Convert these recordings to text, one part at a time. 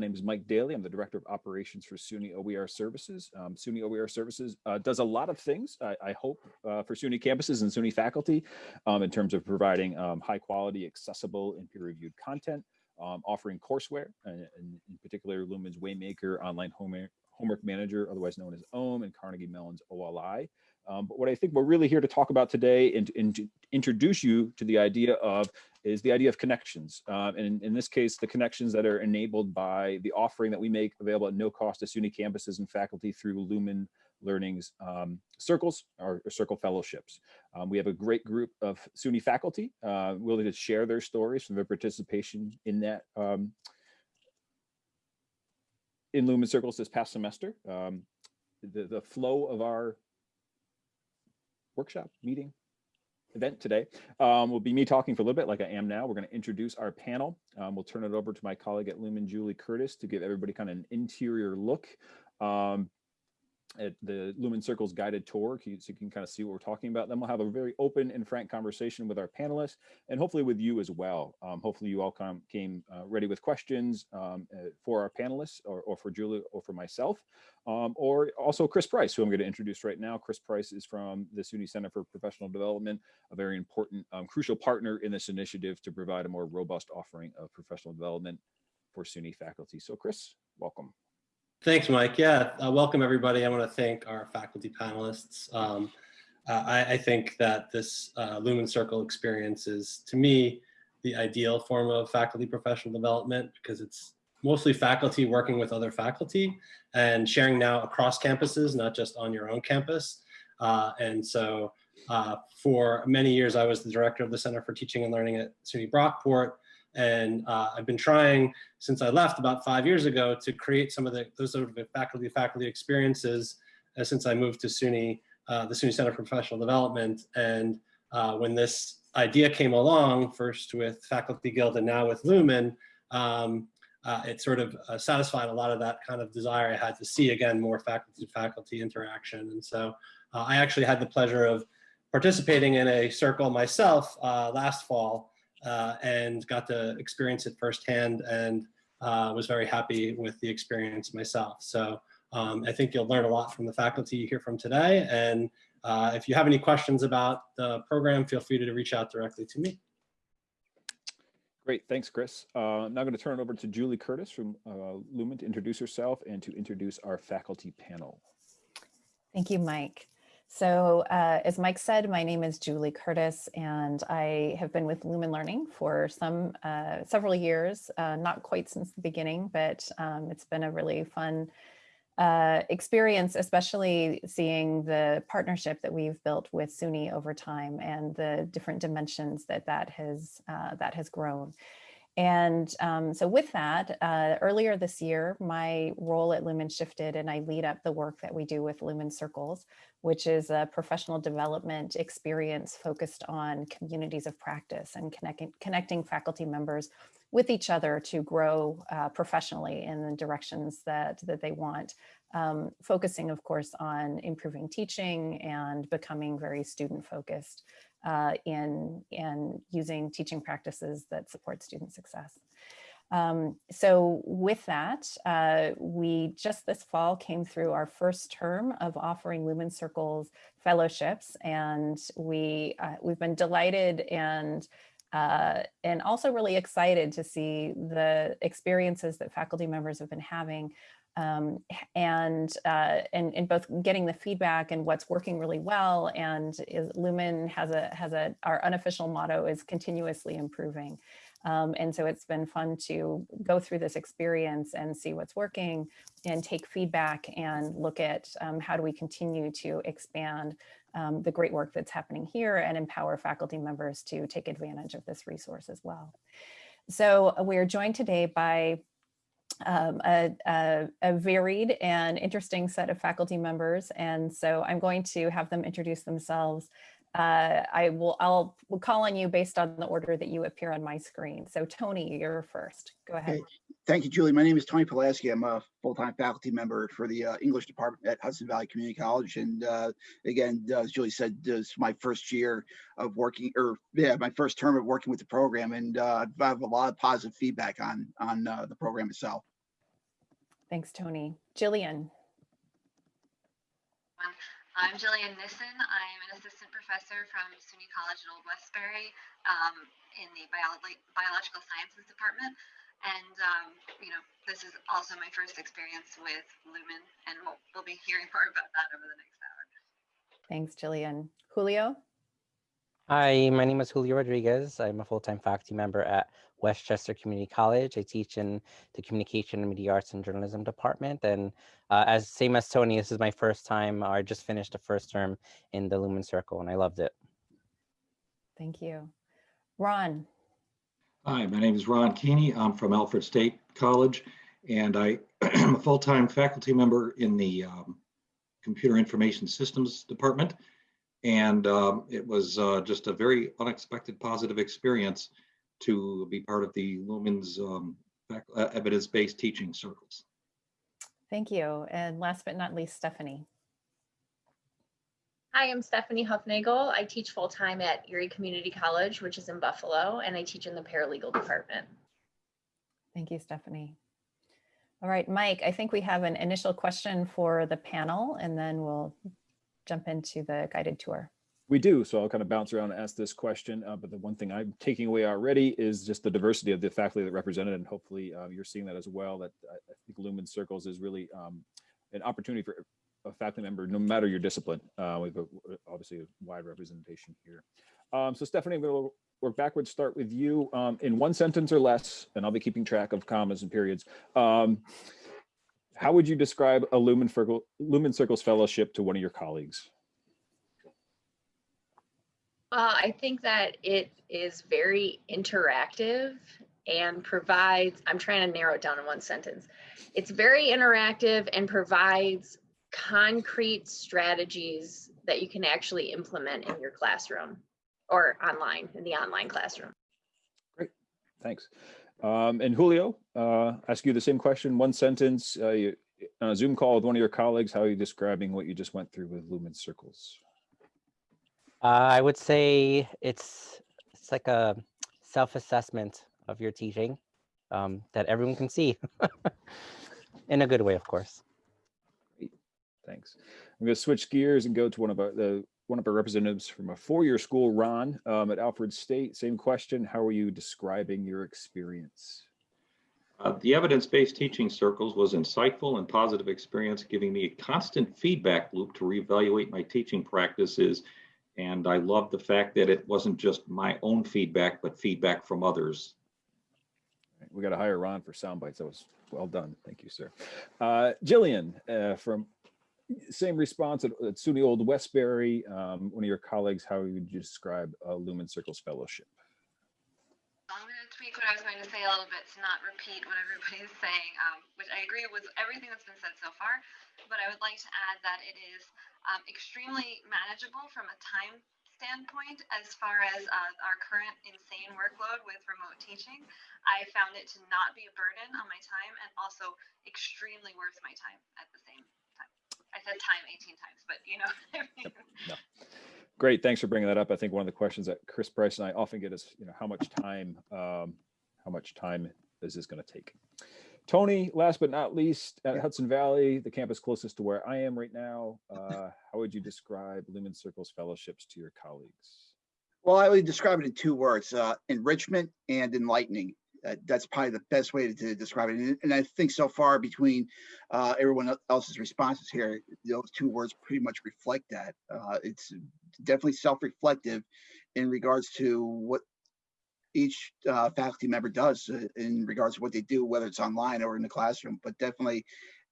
My name is Mike Daly. I'm the Director of Operations for SUNY OER Services. Um, SUNY OER Services uh, does a lot of things, I, I hope, uh, for SUNY campuses and SUNY faculty um, in terms of providing um, high quality, accessible, and peer-reviewed content, um, offering courseware, and, and in particular Lumen's Waymaker Online Homework, Homework Manager, otherwise known as OHM, and Carnegie Mellon's OLI. Um, but what I think we're really here to talk about today and, and to introduce you to the idea of is the idea of connections. Um, and in this case, the connections that are enabled by the offering that we make available at no cost to SUNY campuses and faculty through Lumen Learning's um, circles or, or, circle fellowships. Um, we have a great group of SUNY faculty uh, willing to share their stories from their participation in that um, in Lumen Circles this past semester. Um, the, the flow of our workshop meeting event today um, will be me talking for a little bit like I am now. We're going to introduce our panel. Um, we'll turn it over to my colleague at Lumen, Julie Curtis, to give everybody kind of an interior look um, at the Lumen Circles guided tour so you can kind of see what we're talking about. Then we'll have a very open and frank conversation with our panelists and hopefully with you as well. Um, hopefully you all come, came uh, ready with questions um, uh, for our panelists or, or, for Julia or for myself, um, or also Chris Price, who I'm going to introduce right now. Chris Price is from the SUNY Center for Professional Development, a very important, um, crucial partner in this initiative to provide a more robust offering of professional development for SUNY faculty. So Chris, welcome. Thanks, Mike. Yeah, uh, welcome everybody. I want to thank our faculty panelists. Um, uh, I, I, think that this uh, Lumen Circle experience is, to me, the ideal form of faculty professional development because it's mostly faculty working with other faculty and sharing now across campuses, not just on your own campus. Uh, and so uh, for many years, I was the director of the Center for Teaching and Learning at SUNY Brockport. And uh, I've been trying since I left about five years ago to create some of the, those sort of faculty faculty experiences uh, since I moved to SUNY, uh, the SUNY Center for Professional Development. And uh, when this idea came along, first with Faculty Guild and now with Lumen, um, uh, it sort of uh, satisfied a lot of that kind of desire I had to see again more faculty to faculty interaction. And so I actually had the pleasure of participating in a circle myself last fall uh, and got to experience it firsthand and uh, was very happy with the experience myself. So um, I think you'll learn a lot from the faculty you hear from today. And uh, if you have any questions about the program, feel free to reach out directly to me. Great, thanks, Chris. Uh, I'm now going to turn it over to Julie Curtis from uh, Lumen to introduce herself and to introduce our faculty panel. Thank you, Mike. So uh, as Mike said, my name is Julie Curtis, and I have been with Lumen Learning for some uh, several years, uh, not quite since the beginning, but um, it's been a really fun uh, experience, especially seeing the partnership that we've built with SUNY over time and the different dimensions that that has, uh, that has grown. And um, so with that, uh, earlier this year, my role at Lumen shifted and I lead up the work that we do with Lumen Circles, which is a professional development experience focused on communities of practice and connecting, connecting faculty members with each other to grow uh, professionally in the directions that, that they want, um, focusing, of course, on improving teaching and becoming very student focused uh, in, in using teaching practices that support student success. Um, so with that, uh, we just this fall came through our first term of offering Lumen Circles fellowships, and we uh, we've been delighted and uh, and also really excited to see the experiences that faculty members have been having um, and, uh, both getting the feedback and what's working really well and is, Lumen has a, has a, our unofficial motto is continuously improving. Um, and so it's been fun to go through this experience and see what's working and take feedback and look at um, how do we continue to expand um, the great work that's happening here and empower faculty members to take advantage of this resource as well. So we are joined today by um, a, a, a, varied and interesting set of faculty members. And so I'm going to have them introduce themselves. Uh, I will I'll will call on you based on the order that you appear on my screen. So Tony, you're first. Go ahead. Okay. Thank you, Julie. My name is Tony Pulaski. I'm a full-time faculty member for the uh, English department at Hudson Valley Community College. And uh, again, uh, as Julie said, this is my first year of working, or yeah, my first term of working with the program. And uh, I have a lot of positive feedback on on uh, the program itself. Thanks, Tony. Jillian. I'm Jillian Nissen. I'm an assistant professor from SUNY College at Old Westbury um, in the biology, biological sciences department. And, um, you know, this is also my first experience with Lumen, and we'll, we'll be hearing more about that over the next hour. Thanks, Jillian. Julio. Hi, my name is Julio Rodriguez. I'm a full-time faculty member at Westchester Community College. I teach in the Communication, and Media Arts, and Journalism department. And uh, as same as Tony, this is my first time. I just finished the first term in the Lumen Circle, and I loved it. Thank you. Ron. Hi, my name is Ron Keeney. I'm from Alfred State College, and I am a full-time faculty member in the um, Computer Information Systems Department. And um, it was uh, just a very unexpected positive experience to be part of the Lumen's um, uh, evidence-based teaching circles. Thank you. And last but not least, Stephanie. Hi, I'm Stephanie Huffnagel. I teach full-time at Erie Community College, which is in Buffalo, and I teach in the paralegal department. Thank you, Stephanie. All right, Mike, I think we have an initial question for the panel and then we'll jump into the guided tour. We do, so I'll kind of bounce around and ask this question, uh, but the one thing I'm taking away already is just the diversity of the faculty that represented, and hopefully uh, you're seeing that as well, that I, I think Lumen Circles is really um, an opportunity for a faculty member, no matter your discipline. Uh, got, uh, obviously a wide representation here. Um, so Stephanie, I'm going to work backwards, start with you um, in one sentence or less, and I'll be keeping track of commas and periods. Um, how would you describe a Lumen, Lumen Circles fellowship to one of your colleagues? Uh, I think that it is very interactive and provides, I'm trying to narrow it down in one sentence. It's very interactive and provides concrete strategies that you can actually implement in your classroom or online, in the online classroom. Great, thanks. Um, and Julio, uh, ask you the same question, one sentence, uh, you, on a Zoom call with one of your colleagues, how are you describing what you just went through with Lumen Circles? Uh, I would say it's it's like a self-assessment of your teaching um, that everyone can see in a good way, of course. Thanks. I'm going to switch gears and go to one of our, the, one of our representatives from a four-year school, Ron, um, at Alfred State. Same question. How are you describing your experience? Uh, the evidence-based teaching circles was insightful and positive experience, giving me a constant feedback loop to reevaluate my teaching practices. And I love the fact that it wasn't just my own feedback, but feedback from others. We got to hire Ron for sound bites. That was well done. Thank you, sir. Uh, Jillian, uh, from same response at, at SUNY Old Westbury, um, one of your colleagues, how would you describe a Lumen Circles Fellowship? I'm going to tweak what I was going to say a little bit to not repeat what everybody's saying, um, which I agree with everything that's been said so far. But I would like to add that it is um, extremely manageable from a time standpoint as far as uh, our current insane workload with remote teaching. I found it to not be a burden on my time and also extremely worth my time at the same time. I said time 18 times, but you know. I mean. No. Great, thanks for bringing that up. I think one of the questions that Chris Price and I often get is, you know, how much time, um, how much time is this going to take? Tony, last but not least, at Hudson Valley, the campus closest to where I am right now, uh, how would you describe Lumen Circles fellowships to your colleagues? Well, I would describe it in two words, uh, enrichment and enlightening. Uh, that's probably the best way to, to describe it. And, and I think so far between uh, everyone else's responses here, those two words pretty much reflect that. Uh, it's definitely self-reflective in regards to what each uh, faculty member does uh, in regards to what they do, whether it's online or in the classroom, but definitely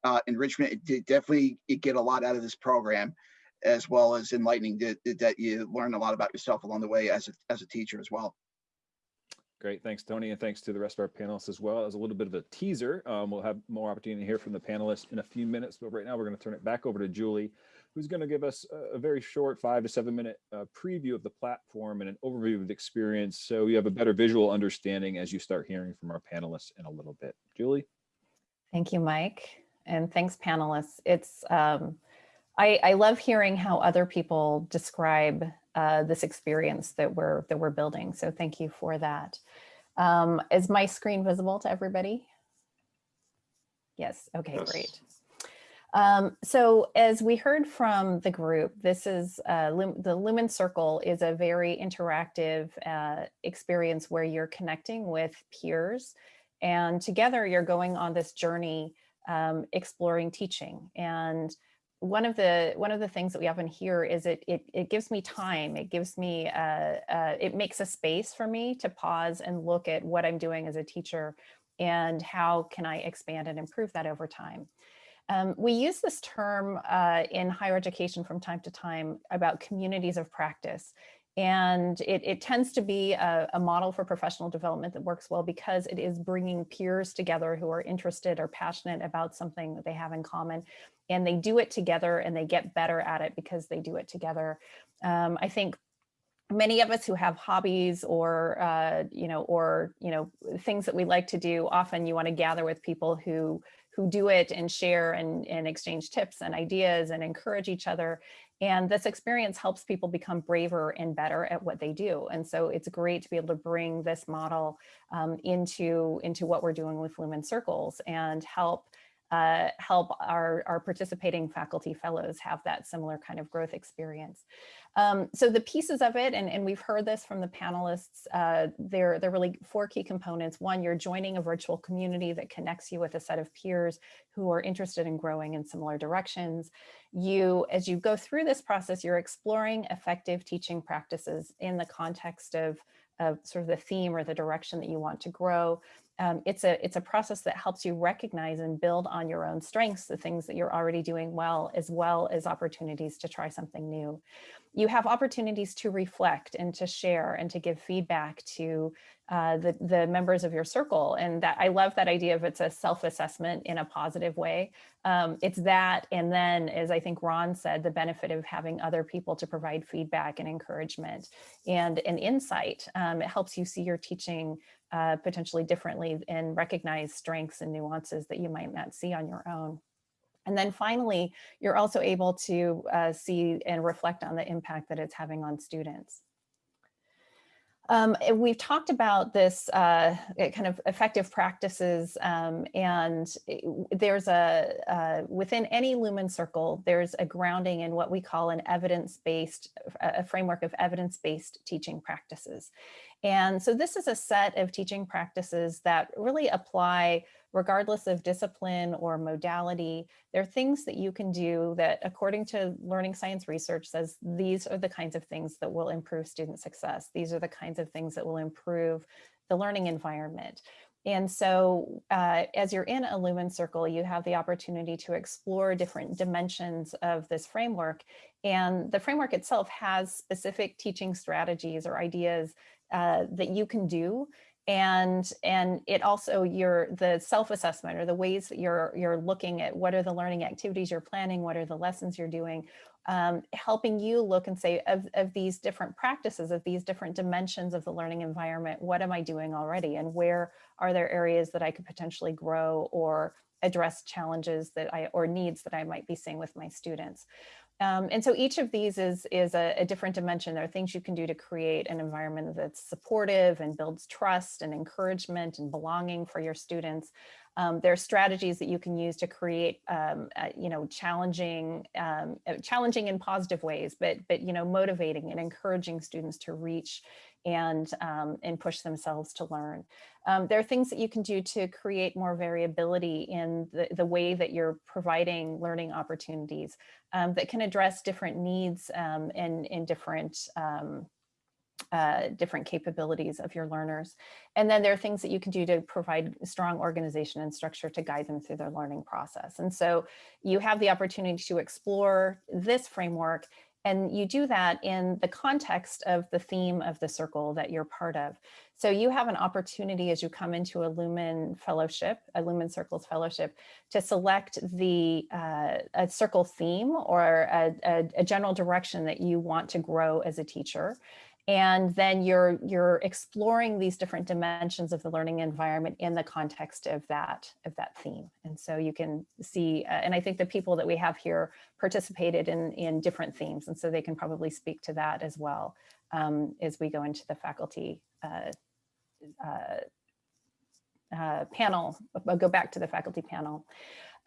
uh, enrichment, it definitely get a lot out of this program as well as enlightening that, that you learn a lot about yourself along the way as a, as a teacher as well. Great, thanks, Tony, and thanks to the rest of our panelists as well. As a little bit of a teaser, um, we'll have more opportunity to hear from the panelists in a few minutes, but right now we're going to turn it back over to Julie, who's going to give us a, a very short five to seven minute uh, preview of the platform and an overview of the experience, so you have a better visual understanding as you start hearing from our panelists in a little bit. Julie? Thank you, Mike. And thanks, panelists. It's um, I, I love hearing how other people describe uh, this experience that we're that we're building. So thank you for that. Um, is my screen visible to everybody? Yes, okay, Yes. great. Um, so as we heard from the group, this is uh, the Lumen Circle is a very interactive uh, experience where you're connecting with peers and together you're going on this journey um, exploring teaching. And one of the one of the things that we often hear is it it, it gives me time. It gives me uh, uh, it makes a space for me to pause and look at what I'm doing as a teacher and how can I expand and improve that over time. Um, we use this term uh, in higher education from time to time about communities of practice. And it, it tends to be a, a, model for professional development that works well because it is bringing peers together who are interested or passionate about something that they have in common. And they do it together and they get better at it because they do it together. Um, I think many of us who have hobbies or uh, you know or you know things that we like to do often you want to gather with people who who do it and share and, and exchange tips and ideas and encourage each other. And this experience helps people become braver and better at what they do. And so it's great to be able to bring this model um, into into what we're doing with lumen circles and help uh, help our, our participating faculty fellows have that similar kind of growth experience. Um, so the pieces of it, and, and we've heard this from the panelists, uh, they're, they're really four key components. One, you're joining a virtual community that connects you with a set of peers who are interested in growing in similar directions. You, as you go through this process, you're exploring effective teaching practices in the context of, of sort of the theme or the direction that you want to grow um, it's a it's a process that helps you recognize and build on your own strengths, the things that you're already doing well, as well as opportunities to try something new. You have opportunities to reflect and to share and to give feedback to uh, the, the members of your circle. And that I love that idea of it's a self-assessment in a positive way. Um, it's that, and then as I think Ron said, the benefit of having other people to provide feedback and encouragement and an insight. Um, it helps you see your teaching uh, potentially differently and recognize strengths and nuances that you might not see on your own. And then finally, you're also able to uh, see and reflect on the impact that it's having on students. Um, we've talked about this uh, kind of effective practices um, and there's a, uh, within any Lumen circle, there's a grounding in what we call an evidence-based, a framework of evidence-based teaching practices. And so this is a set of teaching practices that really apply regardless of discipline or modality. There are things that you can do that according to learning science research says these are the kinds of things that will improve student success. These are the kinds of things that will improve the learning environment. And so uh, as you're in a Lumen Circle, you have the opportunity to explore different dimensions of this framework. And the framework itself has specific teaching strategies or ideas uh, that you can do and and it also your the self-assessment or the ways that you're you're looking at what are the learning activities you're planning what are the lessons you're doing um, helping you look and say of, of these different practices of these different dimensions of the learning environment what am i doing already? And where are there areas that i could potentially grow or address challenges that i or needs that i might be seeing with my students um, and so each of these is, is a, a, different dimension. There are things you can do to create an environment that's supportive and builds trust and encouragement and belonging for your students. Um, there are strategies that you can use to create, um, uh, you know, challenging, um, uh, challenging in positive ways, but, but, you know, motivating and encouraging students to reach and, um, and push themselves to learn. Um, there are things that you can do to create more variability in the, the way that you're providing learning opportunities um, that can address different needs um, and, and different um, uh, different capabilities of your learners. And then there are things that you can do to provide strong organization and structure to guide them through their learning process. And so you have the opportunity to explore this framework and you do that in the context of the theme of the circle that you're part of. So you have an opportunity as you come into a Lumen Fellowship, a Lumen Circles Fellowship, to select the uh, a circle theme or a, a, a general direction that you want to grow as a teacher and then you're you're exploring these different dimensions of the learning environment in the context of that of that theme and so you can see uh, and i think the people that we have here participated in in different themes and so they can probably speak to that as well um, as we go into the faculty uh, uh, uh, panel, I'll go back to the faculty panel.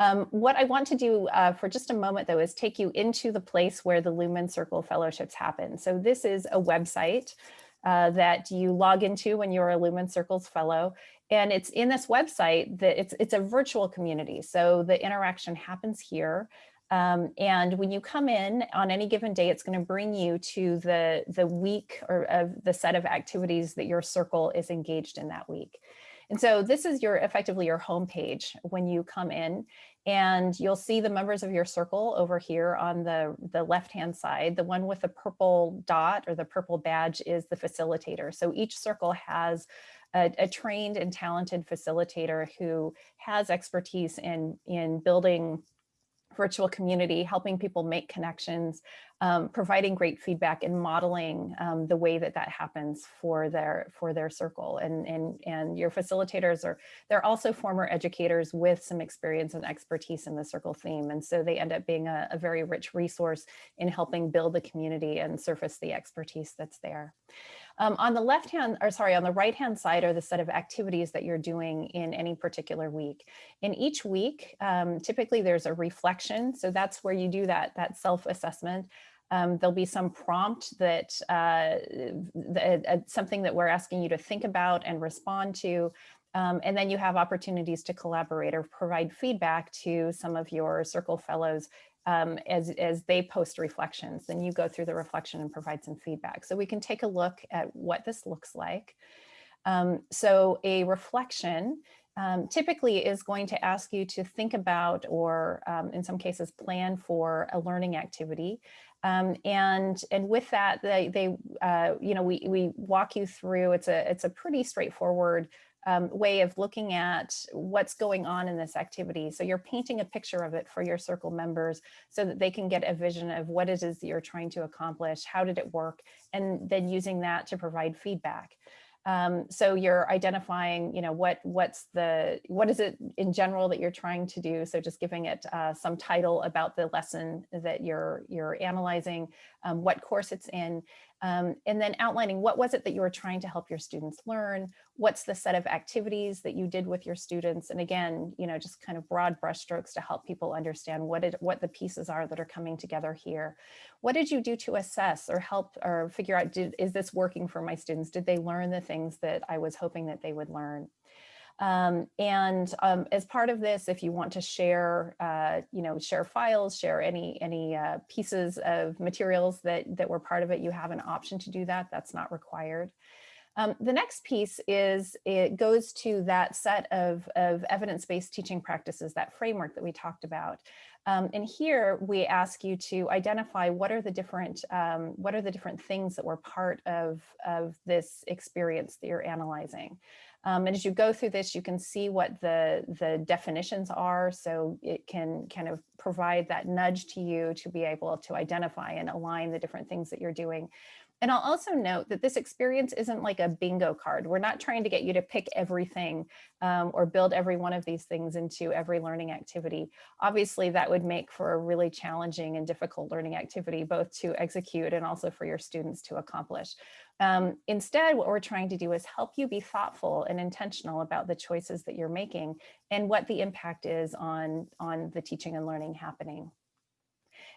Um, what I want to do uh, for just a moment, though, is take you into the place where the Lumen Circle Fellowships happen. So this is a website uh, that you log into when you're a Lumen Circles Fellow. And it's in this website that it's, it's a virtual community. So the interaction happens here. Um, and when you come in on any given day, it's going to bring you to the, the week or of the set of activities that your circle is engaged in that week. And so this is your effectively your home page when you come in and you'll see the members of your circle over here on the, the left-hand side. The one with the purple dot or the purple badge is the facilitator. So each circle has a, a trained and talented facilitator who has expertise in, in building virtual community, helping people make connections, um, providing great feedback and modeling um, the way that that happens for their for their circle. And, and, and your facilitators are, they're also former educators with some experience and expertise in the circle theme. And so they end up being a, a very rich resource in helping build the community and surface the expertise that's there. Um, on the left hand, or sorry, on the right hand side are the set of activities that you're doing in any particular week. In each week, um, typically there's a reflection. So that's where you do that, that self-assessment. Um, there'll be some prompt that, uh, the, uh, something that we're asking you to think about and respond to. Um, and then you have opportunities to collaborate or provide feedback to some of your circle fellows um, as, as they post reflections. Then you go through the reflection and provide some feedback. So we can take a look at what this looks like. Um, so a reflection um, typically is going to ask you to think about or um, in some cases plan for a learning activity. Um, and and with that, they, they uh, you know, we, we walk you through, it's a, it's a pretty straightforward um, way of looking at what's going on in this activity. So you're painting a picture of it for your circle members so that they can get a vision of what it is that you're trying to accomplish, how did it work, and then using that to provide feedback. Um, so you're identifying, you know, what what's the what is it in general that you're trying to do. So just giving it uh, some title about the lesson that you're you're analyzing, um, what course it's in, um, and then outlining what was it that you were trying to help your students learn, what's the set of activities that you did with your students, and again, you know, just kind of broad brushstrokes to help people understand what it, what the pieces are that are coming together here. What did you do to assess or help or figure out, did, is this working for my students? Did they learn the things that I was hoping that they would learn? Um, and um, as part of this, if you want to share, uh, you know, share files, share any any uh, pieces of materials that that were part of it, you have an option to do that. That's not required. Um, the next piece is it goes to that set of, of evidence-based teaching practices, that framework that we talked about. Um, and here we ask you to identify what are the different um, what are the different things that were part of, of this experience that you're analyzing. Um, and as you go through this, you can see what the, the definitions are. So it can kind of provide that nudge to you to be able to identify and align the different things that you're doing. And I'll also note that this experience isn't like a bingo card. We're not trying to get you to pick everything um, or build every one of these things into every learning activity. Obviously, that would make for a really challenging and difficult learning activity, both to execute and also for your students to accomplish. Um, instead, what we're trying to do is help you be thoughtful and intentional about the choices that you're making and what the impact is on, on the teaching and learning happening.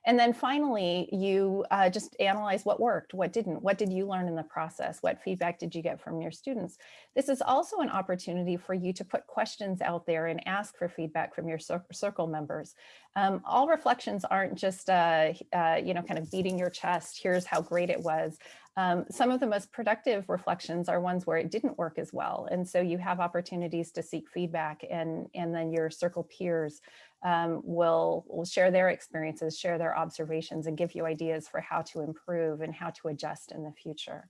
And then finally, you uh, just analyze what worked, what didn't, what did you learn in the process, what feedback did you get from your students. This is also an opportunity for you to put questions out there and ask for feedback from your circle members. Um, all reflections aren't just, uh, uh, you know, kind of beating your chest, here's how great it was. Um, some of the most productive reflections are ones where it didn't work as well. And so you have opportunities to seek feedback and, and then your circle peers um, will, will share their experiences, share their observations and give you ideas for how to improve and how to adjust in the future.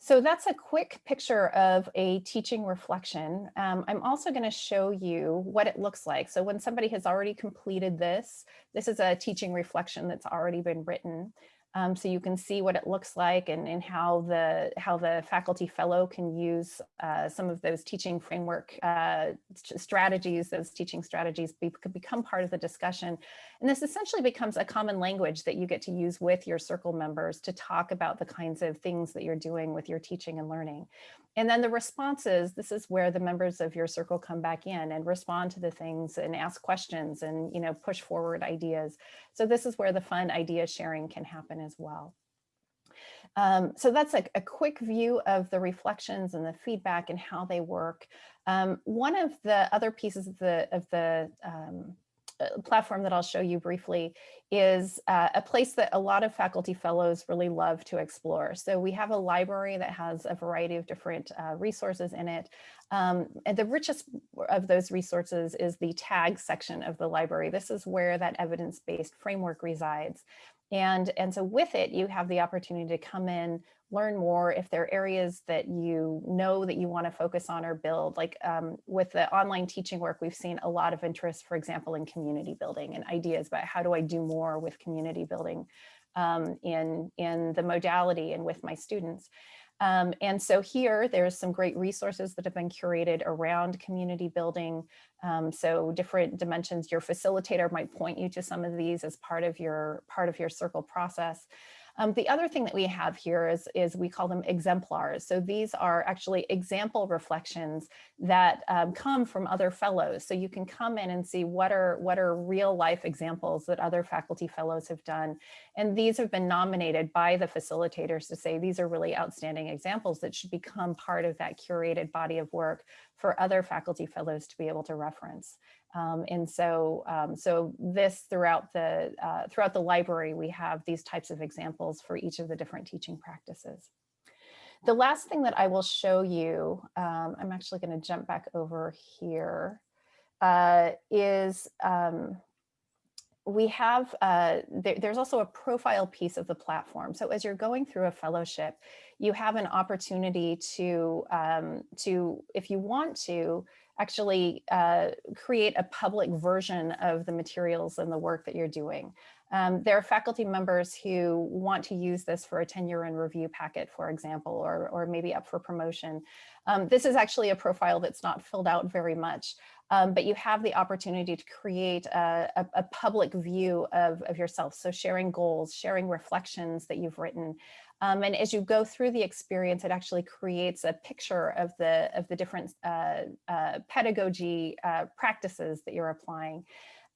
So that's a quick picture of a teaching reflection. Um, I'm also going to show you what it looks like. So when somebody has already completed this, this is a teaching reflection that's already been written. Um, so you can see what it looks like and, and how the how the faculty fellow can use uh, some of those teaching framework uh, strategies, those teaching strategies be, could become part of the discussion. And this essentially becomes a common language that you get to use with your circle members to talk about the kinds of things that you're doing with your teaching and learning. and then the responses, this is where the members of your circle come back in and respond to the things and ask questions and, you know, push forward ideas. So this is where the fun idea sharing can happen as well. Um, so that's a, a, quick view of the reflections and the feedback and how they work. Um, one of the other pieces of the, of the um, platform that I'll show you briefly is uh, a place that a lot of faculty fellows really love to explore. So we have a library that has a variety of different uh, resources in it. Um, and the richest of those resources is the tag section of the library. This is where that evidence-based framework resides. And, and so with it, you have the opportunity to come in, learn more if there are areas that you know that you want to focus on or build. Like um, with the online teaching work, we've seen a lot of interest, for example, in community building and ideas about how do I do more with community building um, in, in the modality and with my students. Um, and so here, there's some great resources that have been curated around community building. Um, so different dimensions, your facilitator might point you to some of these as part of your part of your circle process. Um, the other thing that we have here is, is we call them exemplars. So these are actually example reflections that um, come from other fellows. So you can come in and see what are, what are real life examples that other faculty fellows have done. And these have been nominated by the facilitators to say these are really outstanding examples that should become part of that curated body of work for other faculty fellows to be able to reference. Um, and so, um, so this throughout the, uh, throughout the library, we have these types of examples for each of the different teaching practices. The last thing that I will show you, um, I'm actually going to jump back over here, uh, is um, we have, uh, there, there's also a profile piece of the platform. So as you're going through a fellowship, you have an opportunity to, um, to if you want to, actually uh, create a public version of the materials and the work that you're doing. Um, there are faculty members who want to use this for a tenure and review packet, for example, or, or maybe up for promotion. Um, this is actually a profile that's not filled out very much, um, but you have the opportunity to create a, a, a public view of, of yourself. So sharing goals, sharing reflections that you've written, um, and as you go through the experience, it actually creates a picture of the of the different uh, uh, pedagogy uh, practices that you're applying.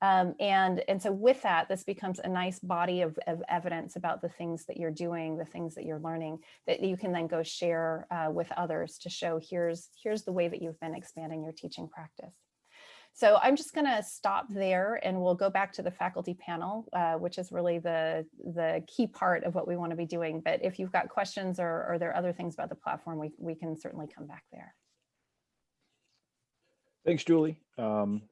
Um, and, and so with that, this becomes a nice body of, of, evidence about the things that you're doing, the things that you're learning, that you can then go share uh, with others to show here's, here's the way that you've been expanding your teaching practice. So I'm just going to stop there and we'll go back to the faculty panel, uh, which is really the, the key part of what we want to be doing. But if you've got questions or, or there are other things about the platform, we, we can certainly come back there. Thanks, Julie. Um,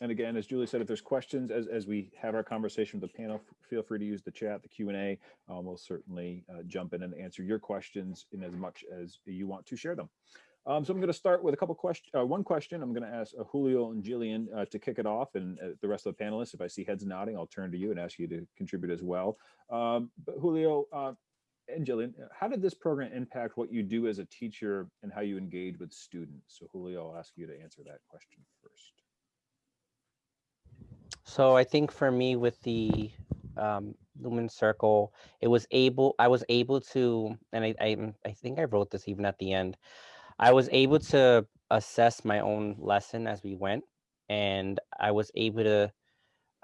and again, as Julie said, if there's questions as, as we have our conversation with the panel, feel free to use the chat, the Q&A. Um, we'll certainly uh, jump in and answer your questions in as much as you want to share them. Um, so I'm going to start with a couple questions. Uh, one question I'm going to ask uh, Julio and Jillian uh, to kick it off, and uh, the rest of the panelists. If I see heads nodding, I'll turn to you and ask you to contribute as well. Um, but Julio uh, and Jillian, how did this program impact what you do as a teacher and how you engage with students? So Julio, I'll ask you to answer that question first. So I think for me with the um, Lumen Circle, it was able, I was able to, and I, I, I think I wrote this even at the end, I was able to assess my own lesson as we went, and I was able to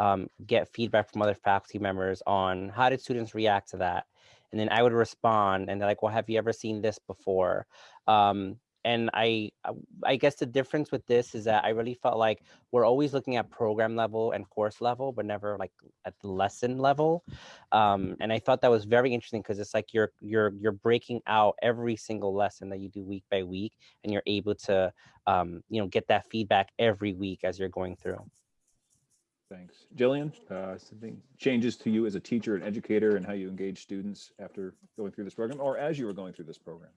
um, get feedback from other faculty members on how did students react to that. And then I would respond and they're like, well, have you ever seen this before? Um, and I, uh, I guess the difference with this is that I really felt like we're always looking at program level and course level, but never like at the lesson level. Um, and I thought that was very interesting because it's like you're you're you're breaking out every single lesson that you do week by week, and you're able to um, you know get that feedback every week as you're going through. Thanks. Jillian, uh, something changes to you as a teacher and educator and how you engage students after going through this program or as you were going through this program?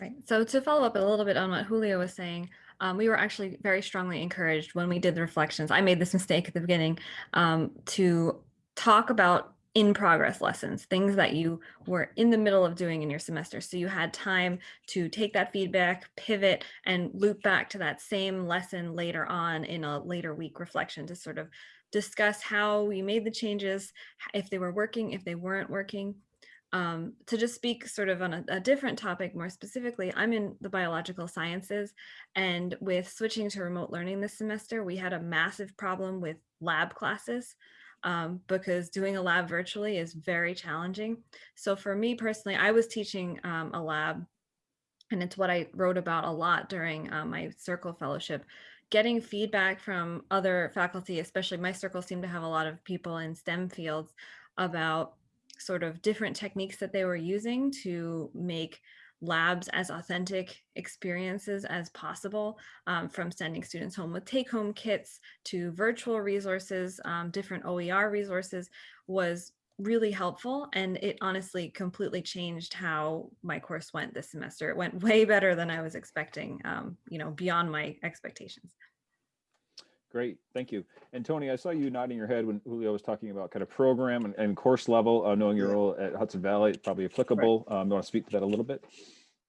Right. So to follow up a little bit on what Julio was saying, um, we were actually very strongly encouraged when we did the reflections. I made this mistake at the beginning um, to talk about in progress lessons, things that you were in the middle of doing in your semester. So you had time to take that feedback, pivot, and loop back to that same lesson later on in a later week reflection to sort of discuss how we made the changes, if they were working, if they weren't working, Um, to just speak sort of on a, a different topic more specifically, I'm in the biological sciences and with switching to remote learning this semester, we had a massive problem with lab classes um, because doing a lab virtually is very challenging. So for me personally, I was teaching um, a lab and it's what I wrote about a lot during uh, my circle fellowship getting feedback from other faculty, especially my circle seemed to have a lot of people in STEM fields about sort of different techniques that they were using to make labs as authentic experiences as possible um, from sending students home with take home kits to virtual resources, um, different OER resources was really helpful. And it honestly completely changed how my course went this semester. It went way better than I was expecting, um, you know, beyond my expectations. Great, thank you. And Tony, I saw you nodding your head when Julio was talking about kind of program and, and course level, uh, knowing your role at Hudson Valley, it's probably applicable. Um, you want to speak to that a little bit?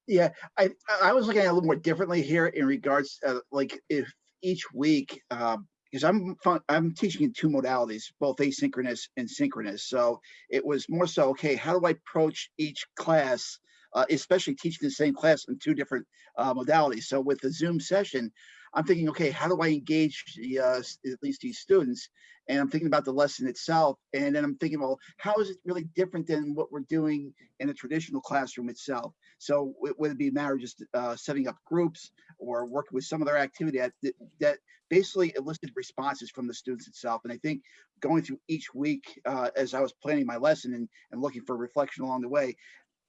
Yeah, I, I was looking at it a little more differently here in regards, uh, like if each week, um, because I'm fun, I'm teaching in two modalities, both asynchronous and synchronous. So it was more so, okay, how do I approach each class, uh, especially teaching the same class in two different uh, modalities. So with the Zoom session, I'm thinking, okay, how do I engage the, uh, at least these students? And I'm thinking about the lesson itself. And then I'm thinking, well, how is it really different than what we're doing in a traditional classroom itself? So w- would it be a matter of just uh, setting up groups or working with some other activity that, that- basically elicited responses from the students itself? And I think going through each week uh, as I was planning my lesson and, and looking for reflection along the way,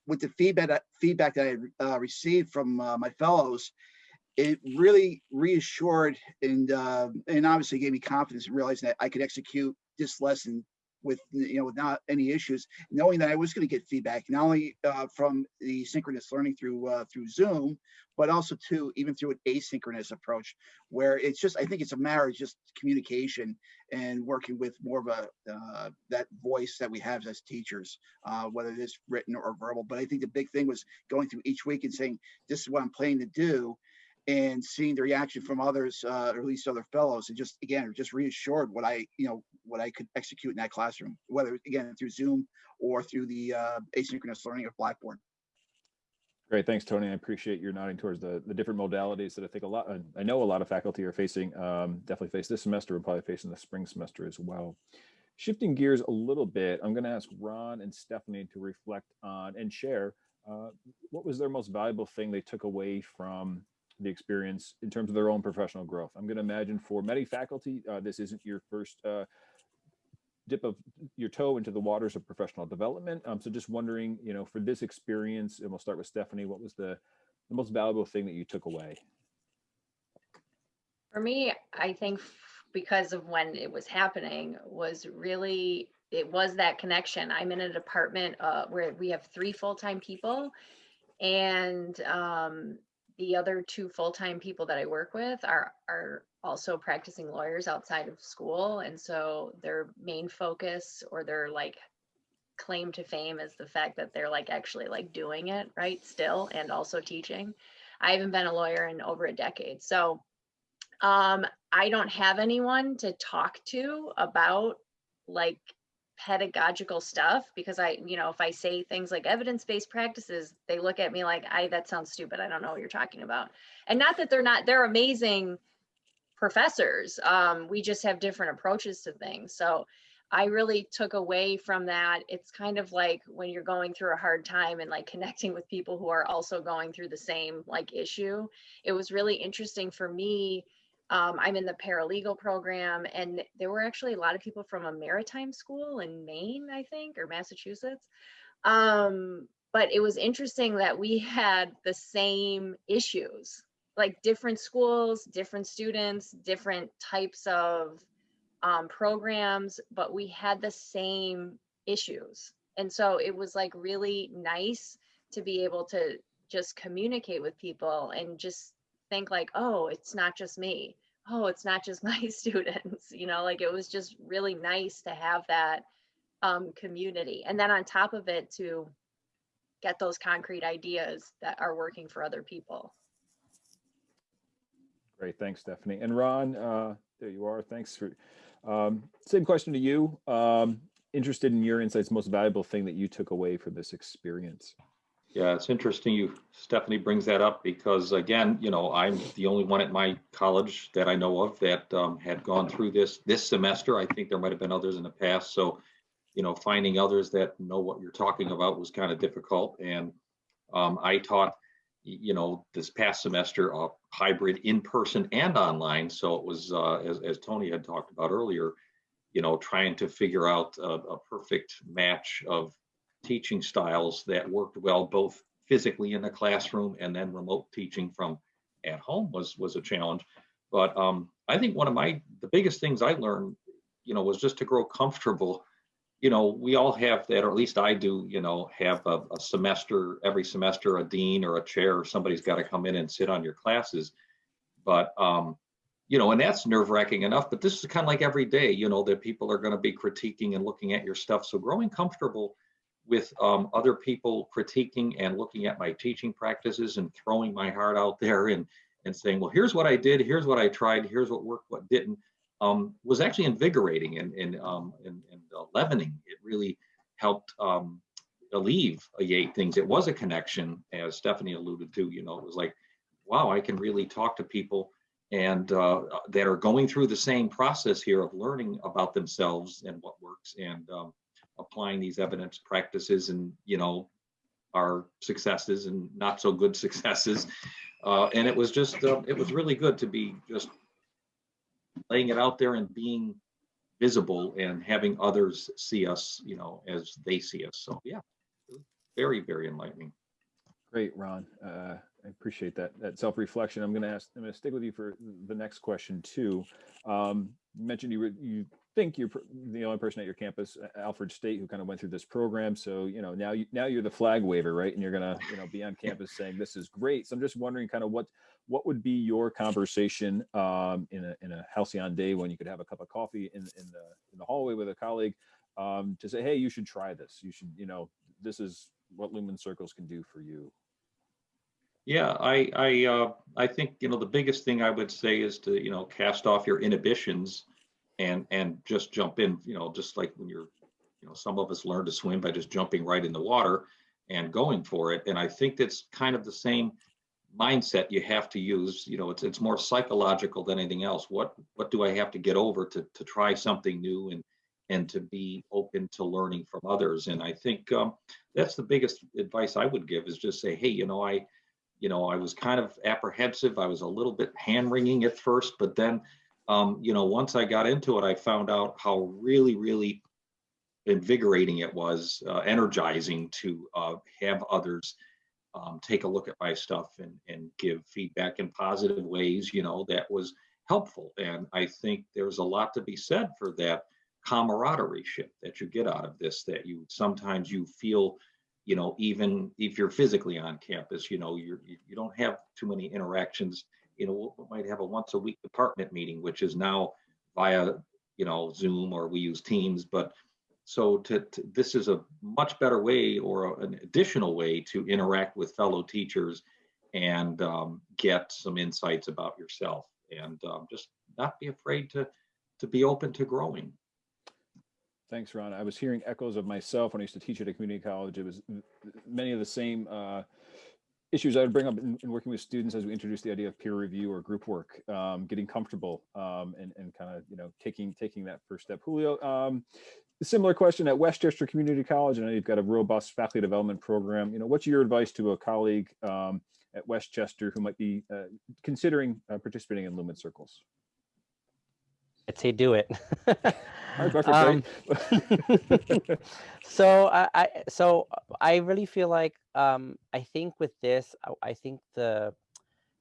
with the feedback that feedback that I uh, received from uh, my fellows, it really reassured and uh, and obviously gave me confidence in realizing that I could execute this lesson with you know without any issues, knowing that I was going to get feedback not only uh, from the synchronous learning through uh, through Zoom, but also too even through an asynchronous approach, where it's just I think it's a matter of just communication and working with more of a uh, that voice that we have as teachers, uh, whether it is written or verbal. But I think the big thing was going through each week and saying this is what I'm planning to do and seeing the reaction from others, uh, or at least other fellows, and just again, just reassured what I, you know, what I could execute in that classroom, whether again through Zoom or through the uh, asynchronous learning of Blackboard. Great, thanks, Tony. I appreciate your nodding towards the, the different modalities that I think a lot, I know a lot of faculty are facing, um, definitely face this semester and probably facing the spring semester as well. Shifting gears a little bit, I'm going to ask Ron and Stephanie to reflect on and share uh, what was their most valuable thing they took away from the experience in terms of their own professional growth. I'm going to imagine for many faculty, uh, this isn't your first uh, dip of your toe into the waters of professional development. Um, so just wondering, you know, for this experience, and we'll start with Stephanie, what was the, the most valuable thing that you took away? For me, I think because of when it was happening was really, it was that connection. I'm in a department uh, where we have three full-time people and um, the other two full-time people that I work with are, are also practicing lawyers outside of school. And so their main focus or their like claim to fame is the fact that they're like actually like doing it right still and also teaching. I haven't been a lawyer in over a decade. So um, I don't have anyone to talk to about like pedagogical stuff because I, you know, if I say things like evidence-based practices, they look at me like, I, that sounds stupid. I don't know what you're talking about. And not that they're not, they're amazing professors. Um, we just have different approaches to things. So I really took away from that. It's kind of like when you're going through a hard time and like connecting with people who are also going through the same like issue. It was really interesting for me um, I'm in the paralegal program, and there were actually a lot of people from a maritime school in Maine, I think, or Massachusetts. Um, but it was interesting that we had the same issues, like different schools, different students, different types of um, programs, but we had the same issues. And so it was like really nice to be able to just communicate with people and just think like, oh, it's not just me. Oh, it's not just my students. You know, like it was just really nice to have that um, community. And then on top of it, to get those concrete ideas that are working for other people. Great, thanks, Stephanie. And Ron, uh, there you are. Thanks for, um, same question to you. Um, interested in your insights, most valuable thing that you took away from this experience. Yeah, it's interesting you, Stephanie brings that up because again, you know, I'm the only one at my college that I know of that um, had gone through this this semester. I think there might have been others in the past. So, you know, finding others that know what you're talking about was kind of difficult. And um, I taught, you know, this past semester, a hybrid in person and online. So it was, uh, as, as Tony had talked about earlier, you know, trying to figure out a, a perfect match of teaching styles that worked well both physically in the classroom and then remote teaching from at home was was a challenge. But um, i think one of my the biggest things i learned you know was just to grow comfortable. You know we all have that or at least i do you know have a, a semester every semester a dean or a chair or somebody's got to come in and sit on your classes. But um, you know and that's nerve wracking enough but this is kind of like every day you know that people are going to be critiquing and looking at your stuff. So growing comfortable with um, other people critiquing and looking at my teaching practices and throwing my heart out there and and saying, well, here's what I did, here's what I tried, here's what worked, what didn't, um, was actually invigorating and and um, and, and uh, leavening. It really helped um, alleviate things. It was a connection, as Stephanie alluded to. You know, it was like, wow, I can really talk to people and uh, that are going through the same process here of learning about themselves and what works and um, applying these evidence practices and you know our successes and not so good successes uh, and it was just uh, it was really good to be just laying it out there and being visible and having others see us you know as they see us so yeah very very enlightening Great, Ron. Uh, I appreciate that that self-reflection. I'm going to ask. I'm going to stick with you for the next question too. Um, you mentioned you were, you think you're the only person at your campus, uh, Alfred State, who kind of went through this program. So you know now you now you're the flag waver, right? And you're going to you know be on campus saying this is great. So I'm just wondering, kind of what what would be your conversation um, in a in a halcyon day when you could have a cup of coffee in in the in the hallway with a colleague um, to say, hey, you should try this. You should you know this is what Lumen Circles can do for you. Yeah, I, I, uh, I think, you know, the biggest thing I would say is to, you know, cast off your inhibitions and, and just jump in, you know, just like when you're, you know, some of us learn to swim by just jumping right in the water and going for it. And I think that's kind of the same mindset you have to use, you know, it's, it's more psychological than anything else. What, what do I have to get over to, to try something new and, and to be open to learning from others? And I think, um, that's the biggest advice I would give is just say, hey, you know, I, you know, I was kind of apprehensive. I was a little bit hand wringing at first, but then, um, you know, once I got into it, I found out how really, really invigorating it was, uh, energizing to uh, have others um, take a look at my stuff and, and give feedback in positive ways, you know, that was helpful. And I think there's a lot to be said for that camaraderie ship that you get out of this, that you sometimes you feel you know, even if you're physically on campus, you know, you're, you you don't have too many interactions. You know, we might have a once a week department meeting, which is now via, you know, Zoom or we use Teams. But so to, to this is a much better way or an additional way to interact with fellow teachers and um, get some insights about yourself and um, just not be afraid to to be open to growing. Thanks, Ron. I was hearing echoes of myself when I used to teach at a community college. It was many of the same uh, issues I would bring up in, in working with students as we introduce the idea of peer review or group work, um, getting comfortable um, and, and kind of, you know, taking taking that first step. Julio, um, similar question at Westchester Community College. Know you've got a robust faculty development program. You know, what's your advice to a colleague um, at Westchester who might be uh, considering uh, participating in Lumen Circles? I'd say do it. All right, Buffett, Um, so I, I so I really feel like um I think with this I- I think the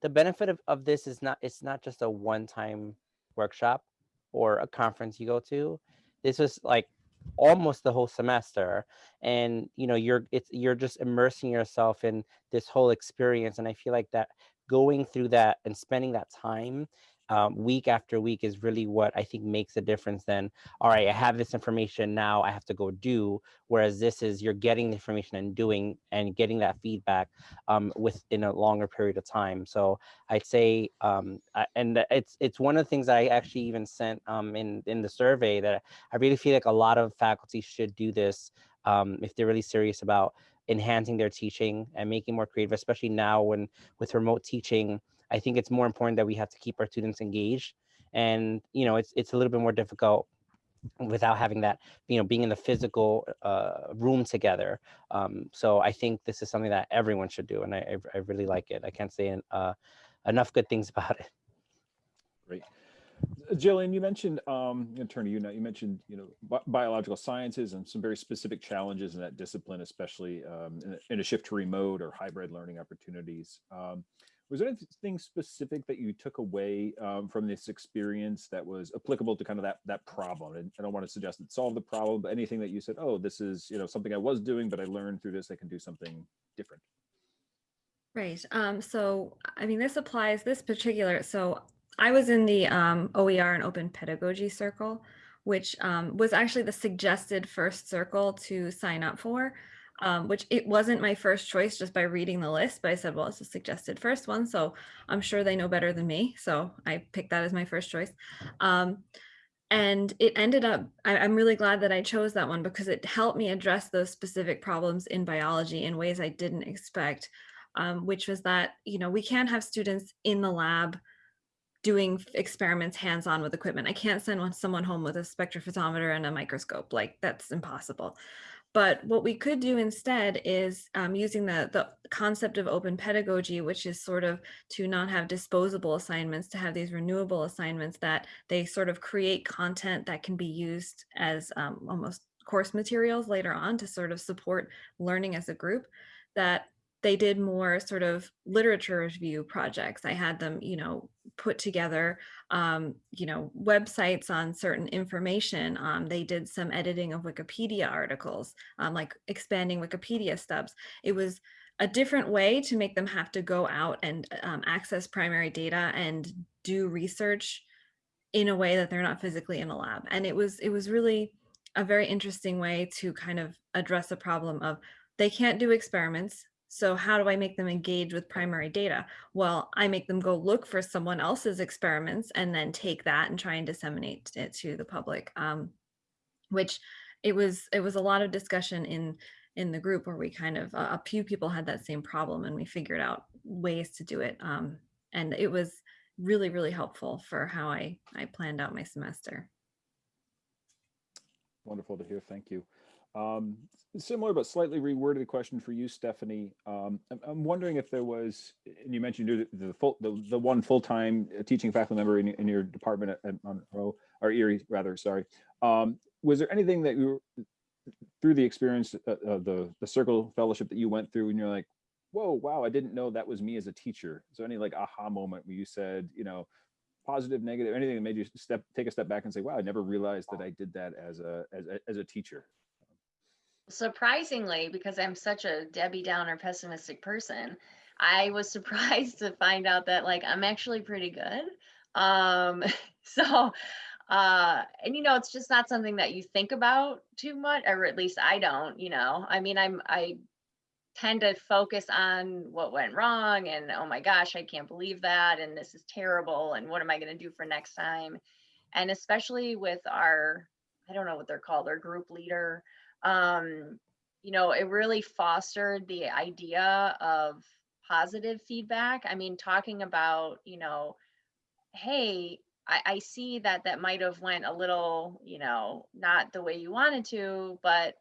the benefit of, of this is not it's not just a one-time workshop or a conference you go to. This was like almost the whole semester and you know you're it's you're just immersing yourself in this whole experience and I feel like that going through that and spending that time um, week after week is really what I think makes a difference. Then, all right, I have this information now, I have to go do. Whereas this is you're getting the information and doing and getting that feedback um, within a longer period of time. So I'd say, um, I, and it's it's one of the things I actually even sent um, in in the survey that I really feel like a lot of faculty should do this um, if they're really serious about enhancing their teaching and making more creative, especially now when with remote teaching I think it's more important that we have to keep our students engaged. And, you know, it's, it's a little bit more difficult without having that, you know, being in the physical uh, room together. Um, so I think this is something that everyone should do. And I, I, really like it. I can't say uh, enough good things about it. Great. Jillian, you mentioned, um, to you now, you mentioned, you know, bi biological sciences and some very specific challenges in that discipline, especially um, in, a, in, a, shift to remote or hybrid learning opportunities. Um, was there anything specific that you took away um, from this experience that was applicable to kind of that that problem? And I don't want to suggest it solved the problem, but anything that you said, oh, this is you know something I was doing, but I learned through this, I can do something different. Right. Um, so I mean, this applies this particular. So I was in the um, OER and Open Pedagogy Circle, which um, was actually the suggested first circle to sign up for um, which it wasn't my first choice just by reading the list, but I said, well, it's a suggested first one, so I'm sure they know better than me. So I picked that as my first choice. Um, and it ended up, I, am really glad that I chose that one because it helped me address those specific problems in biology in ways I didn't expect, um, which was that, you know, we can't have students in the lab doing experiments hands-on with equipment. I can't send someone home with a spectrophotometer and a microscope, like that's impossible. But what we could do instead is um, using the, the concept of open pedagogy, which is sort of to not have disposable assignments, to have these renewable assignments that they sort of create content that can be used as um, almost course materials later on to sort of support learning as a group, that they did more sort of literature review projects. I had them, you know, put together, um, you know, websites on certain information. Um, they did some editing of Wikipedia articles, um, like expanding Wikipedia stubs. It was a different way to make them have to go out and um, access primary data and do research in a way that they're not physically in a lab. And it was it was really a very interesting way to kind of address the problem of they can't do experiments so how do I make them engage with primary data? Well, I make them go look for someone else's experiments and then take that and try and disseminate it to the public. Um, which it was it was a lot of discussion in in the group where we kind of uh, a few people had that same problem and we figured out ways to do it. Um, and it was really really helpful for how I I planned out my semester. Wonderful to hear. Thank you. Um, similar but slightly reworded question for you, Stephanie. Um, I'm, I'm, wondering if there was, and you mentioned the, the full, the, the one full-time uh, teaching faculty member in, in your department at, at Monroe, or Erie rather, sorry. Um, was there anything that you through the experience of uh, uh, the, the circle fellowship that you went through and you're like, whoa, wow, I didn't know that was me as a teacher. So any like aha moment where you said, you know, positive, negative, anything that made you step, take a step back and say, wow, I never realized that I did that as a, as a, as a teacher surprisingly, because I'm such a Debbie Downer pessimistic person, I was surprised to find out that like I'm actually pretty good. Um, so, uh, and you know, it's just not something that you think about too much, or at least I don't. You know, I mean, I'm I tend to focus on what went wrong and oh my gosh, I can't believe that, and this is terrible, and what am I going to do for next time? And especially with our, I don't know what they're called, our group leader um, you know, it really fostered the idea of positive feedback. I mean, talking about, you know, hey, I, I see that that might have went a little, you know, not the way you wanted to, but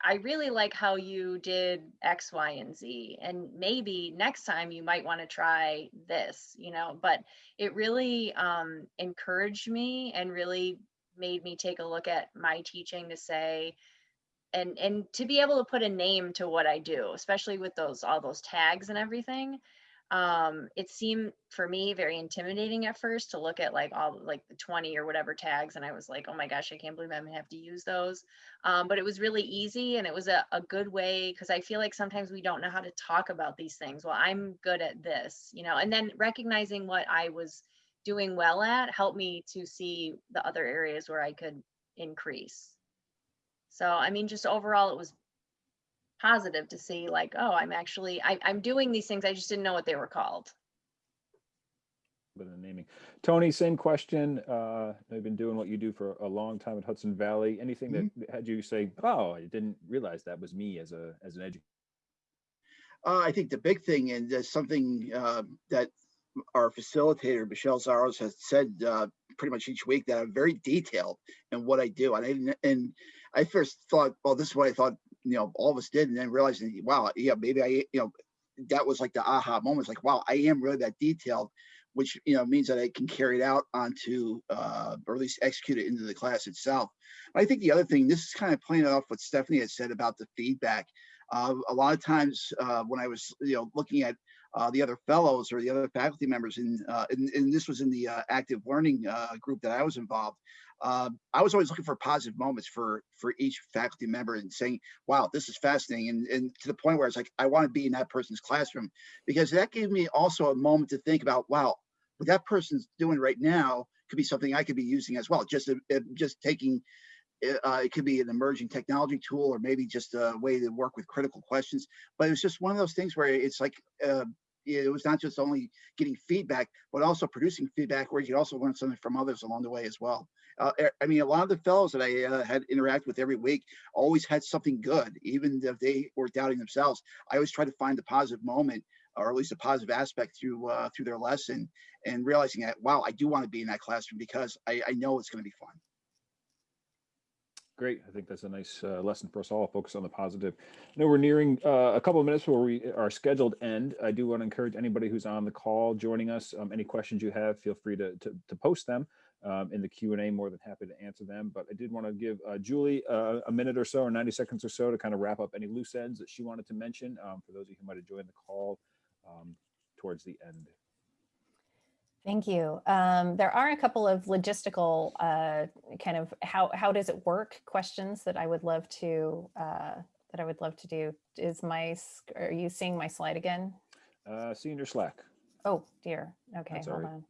I really like how you did X, Y, and Z. And maybe next time you might want to try this, you know, but it really um, encouraged me and really made me take a look at my teaching to say, and and to be able to put a name to what I do, especially with those all those tags and everything, um, it seemed for me very intimidating at first to look at like all like the 20 or whatever tags, and I was like, oh my gosh, I can't believe I'm gonna have to use those. Um, but it was really easy, and it was a, a good way because I feel like sometimes we don't know how to talk about these things. Well, I'm good at this, you know, and then recognizing what I was doing well at helped me to see the other areas where I could increase. So, I mean, just overall, it was positive to see like, oh, I'm actually, I, I'm doing these things. I just didn't know what they were called. Bit of naming. Tony, same question. Uh, I've been doing what you do for a long time at Hudson Valley. Anything that had you say, "Oh, I didn't realize that was me as a as an educator." Uh, I think the big thing, and that's something uh, that our facilitator Michelle Zaros has said uh, pretty much each week that I'm very detailed in what I do. And I didn't, and I first thought, well, this is what I thought, you know, all of us did, and then realizing, wow, yeah, maybe I, you know, that was like the aha moment. It's like, wow, I am really that detailed, which you know means that I can carry it out onto, uh, or at least execute it into the class itself. But I think the other thing, this is kind of playing off what Stephanie had said about the feedback. Uh, a lot of times uh, when I was, you know, looking at uh, the other fellows or the other faculty members, in, uh, and, and this was in the uh, active learning uh, group that I was involved. Um, I was always looking for positive moments for for each faculty member and saying, "Wow, this is fascinating," and and to the point where it's like I want to be in that person's classroom because that gave me also a moment to think about, "Wow, what that person's doing right now could be something I could be using as well." Just just taking uh, it could be an emerging technology tool or maybe just a way to work with critical questions. But it was just one of those things where it's like uh, it was not just only getting feedback, but also producing feedback where you also learn something from others along the way as well. Uh, I mean, a lot of the fellows that I uh, had interact with every week always had something good, even if they were doubting themselves. I always try to find a positive moment or at least a positive aspect through uh, through their lesson and realizing that, wow, I do want to be in that classroom because I, I know it's going to be fun. Great. I think that's a nice uh, lesson for us all. Focus on the positive. I know we're nearing uh, a couple of minutes before we are scheduled end. I do want to encourage anybody who's on the call joining us. Um, any questions you have, feel free to, to, to post them um, in the Q&A. More than happy to answer them. But I did want to give uh, Julie uh, a minute or so or 90 seconds or so to kind of wrap up any loose ends that she wanted to mention um, for those of you who might have joined the call um, towards the end. Thank you. Um, there are a couple of logistical uh, kind of how how does it work questions that I would love to uh, that I would love to do. Is my are you seeing my slide again? Uh, seeing your Slack. Oh dear. Okay, That's hold right. on.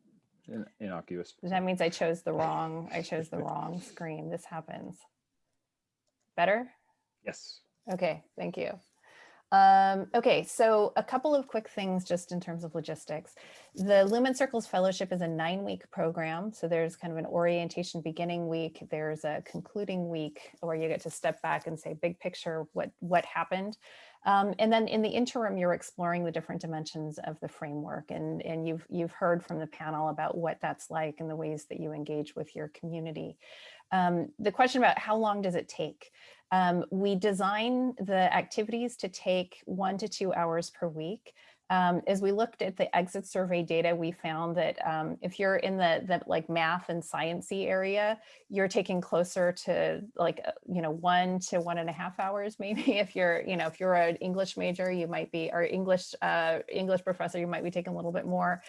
In, innocuous. That means I chose the wrong I chose the wrong screen. This happens. Better? Yes. Okay, thank you. Um, okay, so a couple of quick things just in terms of logistics. The Lumen Circles Fellowship is a nine week program. So there's kind of an orientation beginning week. There's a concluding week where you get to step back and say big picture, what, what happened. Um, and then in the interim, you're exploring the different dimensions of the framework. And, and you've, you've heard from the panel about what that's like and the ways that you engage with your community. Um, the question about how long does it take? Um, we design the activities to take one to two hours per week. Um, as we looked at the exit survey data, we found that um, if you're in the, the like math and sciencey area, you're taking closer to like, uh, you know, one to one and a half hours, maybe if you're, you know, if you're an English major, you might be, or English, uh, English professor, you might be taking a little bit more.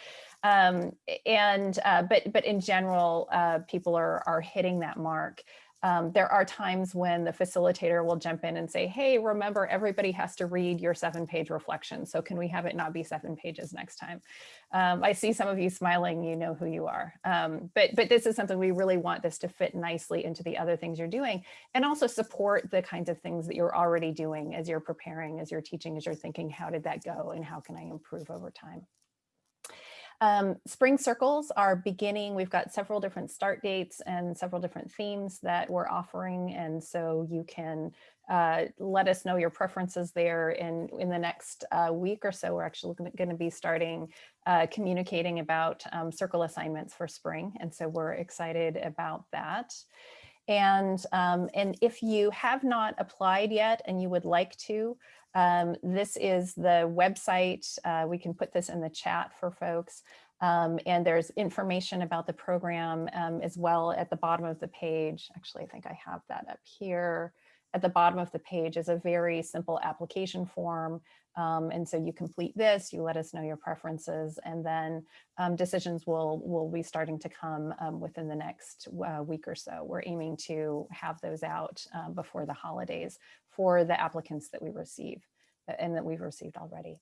Um, and, uh, but, but in general, uh, people are, are hitting that mark. Um, there are times when the facilitator will jump in and say, hey, remember everybody has to read your seven page reflection. So can we have it not be seven pages next time? Um, I see some of you smiling, you know who you are. Um, but, but this is something we really want this to fit nicely into the other things you're doing and also support the kinds of things that you're already doing as you're preparing, as you're teaching, as you're thinking, how did that go and how can I improve over time? Um, spring circles are beginning. We've got several different start dates and several different themes that we're offering. And so you can uh, let us know your preferences there. And in the next uh, week or so, we're actually going to be starting uh, communicating about um, circle assignments for spring. And so we're excited about that. And, um, and if you have not applied yet and you would like to, um, this is the website. Uh, we can put this in the chat for folks. Um, and there's information about the program um, as well at the bottom of the page. Actually, I think I have that up here. At the bottom of the page is a very simple application form. Um, and so you complete this, you let us know your preferences, and then um, decisions will, will be starting to come um, within the next uh, week or so. We're aiming to have those out um, before the holidays for the applicants that we receive uh, and that we've received already.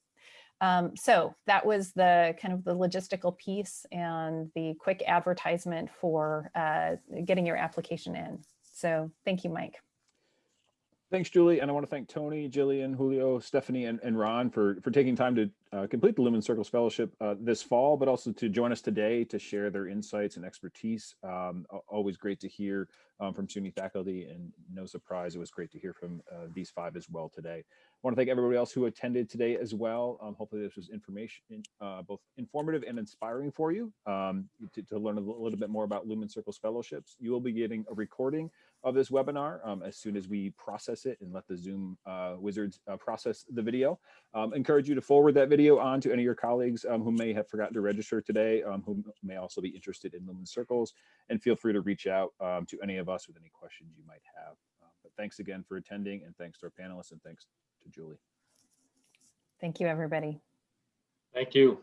Um, so that was the kind of the logistical piece and the quick advertisement for uh, getting your application in. So thank you, Mike. Thanks, Julie. And I want to thank Tony, Jillian, Julio, Stephanie, and, and Ron for, for taking time to uh, complete the Lumen Circles Fellowship uh, this fall, but also to join us today to share their insights and expertise. Um, always great to hear um, from SUNY faculty and no surprise, it was great to hear from uh, these five as well today. I want to thank everybody else who attended today as well. Um, hopefully this was information, uh, both informative and inspiring for you um, to, to learn a little little bit more about Lumen Circles Fellowships. You will be getting a recording of this webinar um, as soon as we process it and let the Zoom uh, wizards uh, process the video. Um, encourage you to forward that video on to any of your colleagues um, who may have forgotten to register today, um, who may also be interested in Lumen Circles, and feel free to reach out um, to any of us with any questions you might have. Uh, but thanks again for attending, and thanks to our panelists, and thanks to Julie. Thank you, everybody. Thank you.